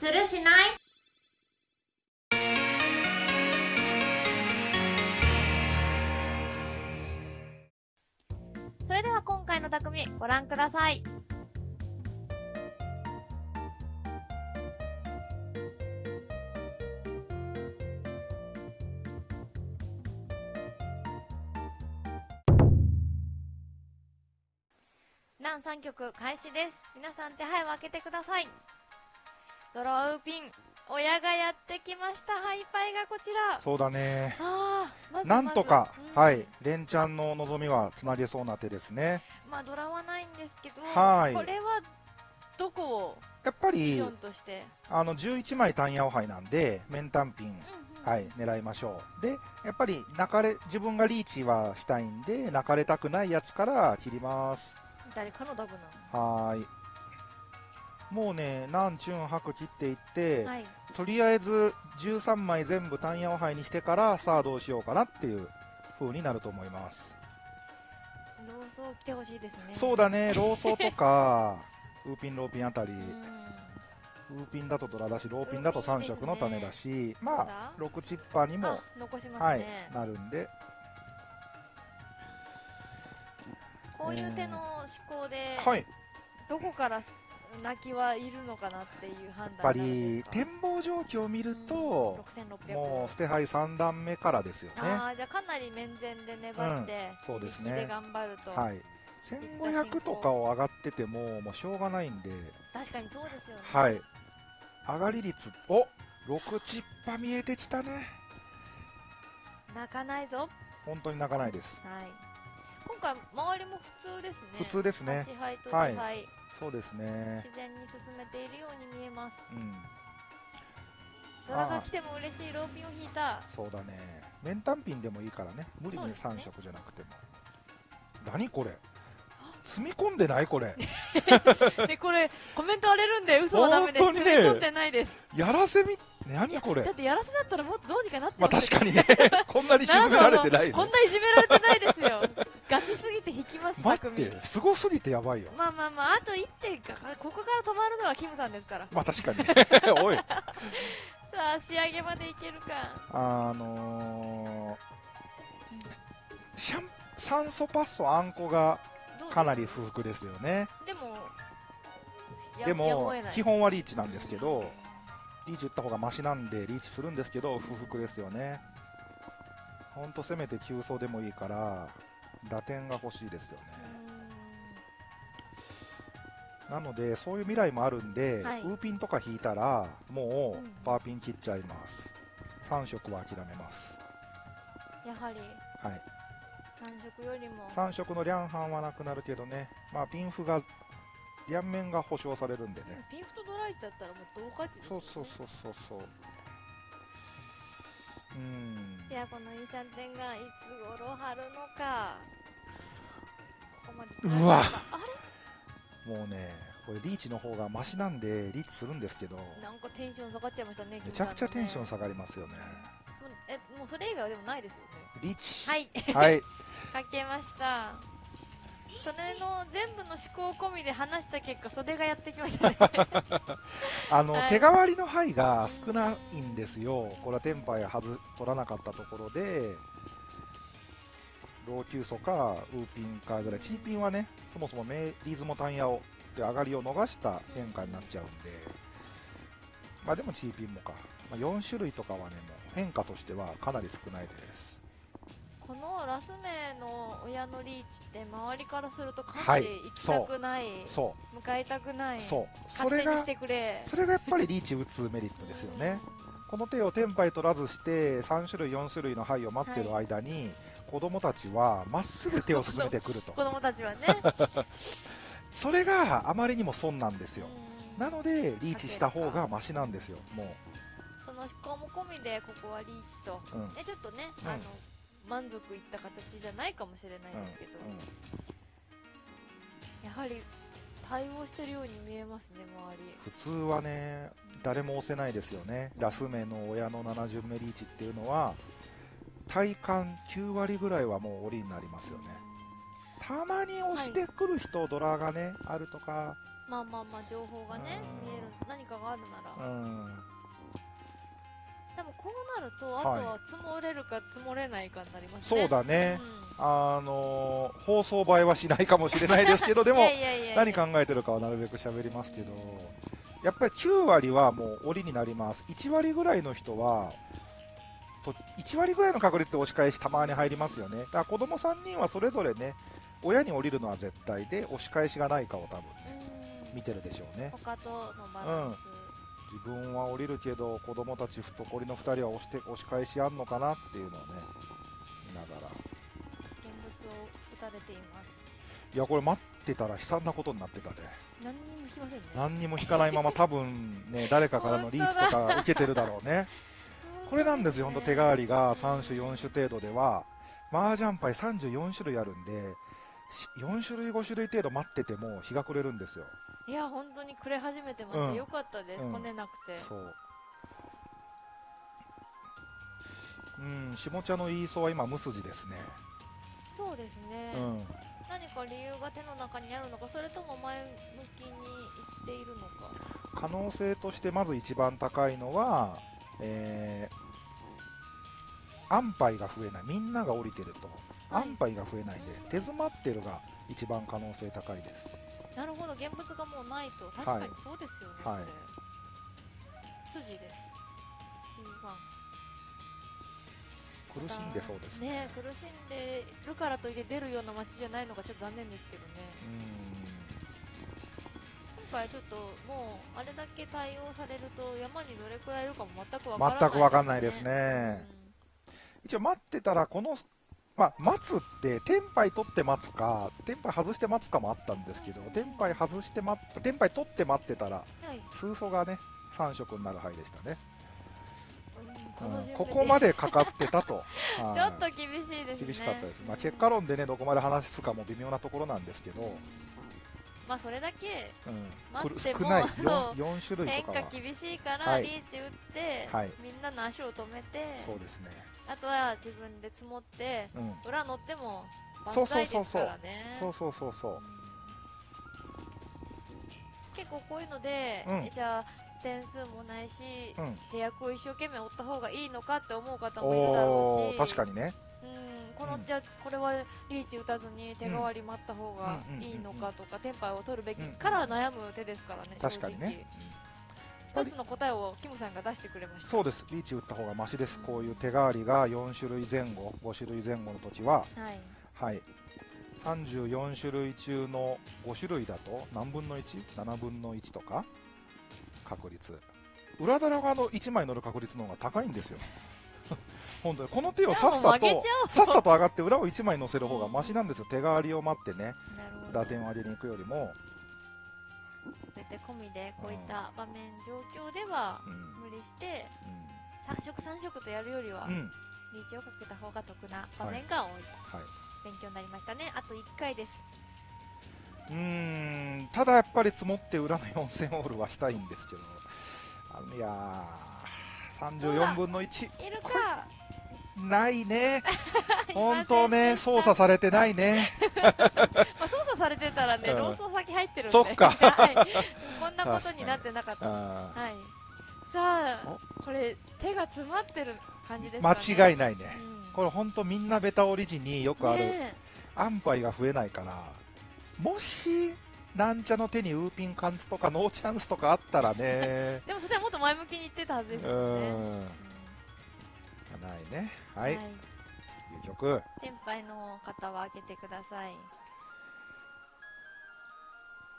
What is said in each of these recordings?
するしない？それでは今回の匠ご覧ください。ラン3曲開始です。皆さん手配を開けてください。ドローウピン、親がやってきました。ハイパイがこちら。そうだね。あーまずなんとか、うんはい、連チャンの望みはつなげそうな手ですね。まあドラはないんですけど、はいこれはどこを？やっぱりビジョン、として、あの、11枚単ヤオ杯なんで、面単品、うんうんはい、狙いましょう。で、やっぱり、泣かれ、自分がリーチはしたいんで、泣かれたくないやつから切ります。誰かのダブなはーい。もうね、何チュン白切っていって、のはい。とりあえず13枚全部単ヤオ杯にしてから、さあどうしようかなっていう風になると思います。ローソー来てほしいですね。そうだね、ローソーとか、ウーピン、ローピンあたり、うんウーピンだとドラだし、ローピンだと3色の種だし、ままあ、6チッパーにもあ、残しますはいね、、なるんで、こういう手の思考で、はい、やどこから泣きはいるのかなっていう判っぱ断になるんり展望状況を見ると、うん6600もう捨て牌3段目からですよね。ああじゃあかなり面前で粘って、うんそうですね。頑張ると、はい、1500とかを上がってても、もうしょうがないんで、確かにそうですよね。はい、上がり率、お6チッパ見えてきたね、泣かないぞ。本当に泣かないです。はい。今回周りも普通ですね。普通ですね。支配とはい。支配、そうですね自。然に進めているように見えますうん、ドラが来ても嬉しいローピンを引いたそうだね。面単品でもいいからね。無理にそうですね3色じゃなくても。何これ？積み込んでないこれ。でこれコメント荒れるんで嘘はダメですね詰め込んでないですやらせみ、何これ？だってやらせだったらもっとどうにかなってまあ確かにね。こんなに沈められてないね。こんないじめられてないです待っ匠て、すごすぎてやばいよ。まあまあまああと1点かここから止まるのはキムさんですからまあ確かにね。おい。さあ仕上げまでいけるかあのー、シャン、酸素パスとあんこがかなり不服ですよね。でもやでも基本はリーチなんですけど、リーチ打った方がマシなんでリーチするんですけど不服ですよねほんとせめて急走でもいいから打点が欲しいですよね。なのでそういう未来もあるんで、はい。ウーピンとか引いたらもうん。うパーピン切っちゃいます。3色は諦めます。やはり。はい。3色よりも。3色のリャンハンはなくなるけどね。まあピンフが両面が保証されるんでね。ピンフとドライチだったらもう同価値ですよね。そうそうそうそうそう。うんいやこのインシャンテンがいつ頃貼るのか。うわ。あもうねこれリーチの方がマシなんでリーチするんですけど。れなんかテンション下がっちゃいましたねめちゃくちゃテンション下下がりますよね。えもうそれ以外はでもないですよね。リーチ。はい。はい。かけましたそれの全部の思考込みで話した結果袖がやってきましたね。あの、はい。手代わりの牌が少ないんですよ。これはテンパイはず取らなかったところで老朽素かウーピンかぐらい。チーピンはねそもそもメリズモタンヤオで上がりを逃した変化になっちゃうんで。まあでもチーピンもか、まあ、4種類とかはねもう変化としてはかなり少ないです。このラスメの親のリーチって周りからするとかなはいり行きたくない、そ向かいたくないう。そうそれが勝手にしてくれ。それがやっぱりリーチ打つメリットですよね。この手をテンパイ取らずして3種類4種類の牌を待ってる間に、子供たちはまっすぐ手を進めてくると。子供たちはね。それがあまりにも損なんですよ。うん。なのでリーチした方がマシなんですよもその思考も込みでここはリーチと。う、うんちょっとね、うん。あの満足いった形じゃないかもしれないですけど、やはり対応してるように見えますね周り。普通はね誰も押せないですよね。ラス目の親の7巡目リーチっていうのは体感9割ぐらいはもう折りになりますよね。たまに押してくる人、ドラがねあるとか。まあまあまあ情報がねうん。見える何かがあるなら、なるとあはい。とは積もれるか積もれないかになりますそうねだね、うあのー放送映えはしないかもしれないですけど でん、も何考えてるかはなるべく喋りますけどやっぱり9割はもう折になります。1割ぐらいの人はと1割ぐらいの確率で押し返したまに入りますよね。だから子供3人はそれぞれね親に降りるのは絶対で押し返しがないかを多分うん。見てるでしょうね。他とのバランス、自分は降りるけど子供たち懐の2人は押して押し返しあんのかなっていうのをね見ながら。現物を打たれています。いやこれ待ってたら悲惨なことになってたね何にもしませんね。何にも引かないまま多分ね誰かからのリーチとか受けてるだろうね。これなんですよ、本当手代わりが3種、4種程度では、麻雀牌34種類あるんで、し4種類、5種類程度待ってても日が暮れるんですよ。いや本当にくれ始めてました、うんよかったです、うんこねなくてそう。うん、下茶のイーソは今、無筋ですね。そうですね、うん。何か理由が手の中にあるのかそれとも前向きにいっているのか可能性としてまず一番高いのは、えー、安牌が増えない。みんなが降りてると。はい安牌が増えないんで、手詰まってるが一番可能性高いです。なるほど現物がもうないと。確かにそうですよね、はい。筋です。C1 苦しんでそうですね。ね苦しんでるからといって出るような街じゃないのがちょっと残念ですけどね。うん。今回ちょっともうあれだけ対応されると山にどれくらいいるかも全くわからない全くわかんないですね。一応待ってたらこの、まあ、待つってテンパイ取って待つかテンパイ外して待つかもあったんですけどテンパイ外して待っテンパイ取って待ってたらうんはい。数素がね3色になる牌でしたね、うんうんここまでかかってたと。はい。ちょっと厳しいですね。厳しかったです、まあ、結果論でねどこまで話すかも微妙なところなんですけど、まあそれだけうん、待っても少ない。そう。4, 4種類変化厳しいからはい。リーチ打って、はい。みんなの足を止めてそうですね、あとは自分で積もってうん、裏乗っても万歳ですからね。そうそうそうそううん結構こういうので、うんえじゃあ点数もないし、うん手役を一生懸命追った方がいいのかって思う方もいるだろうし確かにねうん、この、うん。じゃあこれはリーチ打たずに手代わり待った方がうん。いいのかとか、テンパイを取るべきうんから悩む手ですからね、確かにね、一つの答えをキムさんが出してくれました。そうです。リーチ打った方がマシです。こういう手代わりが4種類前後5種類前後の時ははい。はい。34種類中の5種類だと何分の 1?7 分の1とか確率。裏棚があの1枚乗る確率の方が高いんですよ本当にこの手をさっさとさっさと上がって裏を1枚乗せる方がマシなんですよ。手代わりを待ってね。打点を上げに行くよりも、全て込みでこういった場面状況ではうん。無理して3色3色とやるよりはリーチをかけた方が得な場面が多い、はい。勉強になりましたね。あと1回です。うーん。ただやっぱり積もって裏の4000オールはしたいんですけど。いやー。34分の1いるかないね。本当ね操作されてないね。まあ、操作されてたらね、うん。ローソン先入ってるんで、そっか。はい、こんなことになってなかった。はあい。さあ、これ手が詰まってる感じですかね。ー間違いないね。うん。これ本当みんなベタオリジによくあるね安牌が増えないから。もしなんちゃの手にウーピン貫通とかノーチャンスとかあったらね。えでもそれはもっと前向きに言ってたはずでうすもんね。ーうんんないね。はい、はい。いう曲。先輩の方は開けてください。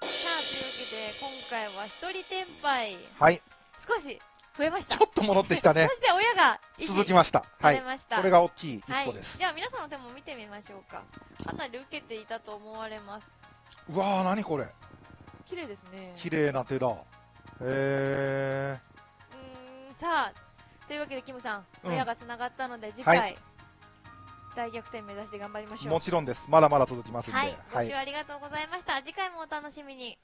さあ、というわけで今回は一人天敗はい。少し増えました。ちょっと戻ってきたね。そして親が一続きました。はい。されました。これが大きい一はい。歩です、じゃあ皆さんの手も見てみましょうか。かなり受けていたと思われます。うわー何これ。綺麗ですね。綺麗な手だ。へえうーんさあというわけでキムさんうん。親がつながったので次は回、大逆転目指して頑張りましょうもちろんですまだまだ続きますんではい、ご視聴ありがとうございました次回もお楽しみに